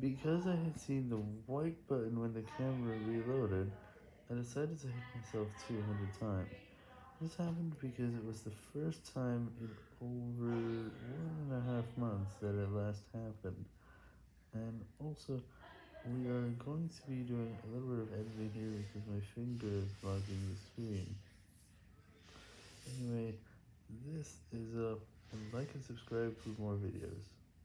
Because I had seen the white button when the camera reloaded, I decided to hit myself 200 times. This happened because it was the first time in over one and a half months that it last happened, and also, we are going to be doing a little bit of editing here because my finger is blocking the screen. Anyway, this is up, and like and subscribe for more videos.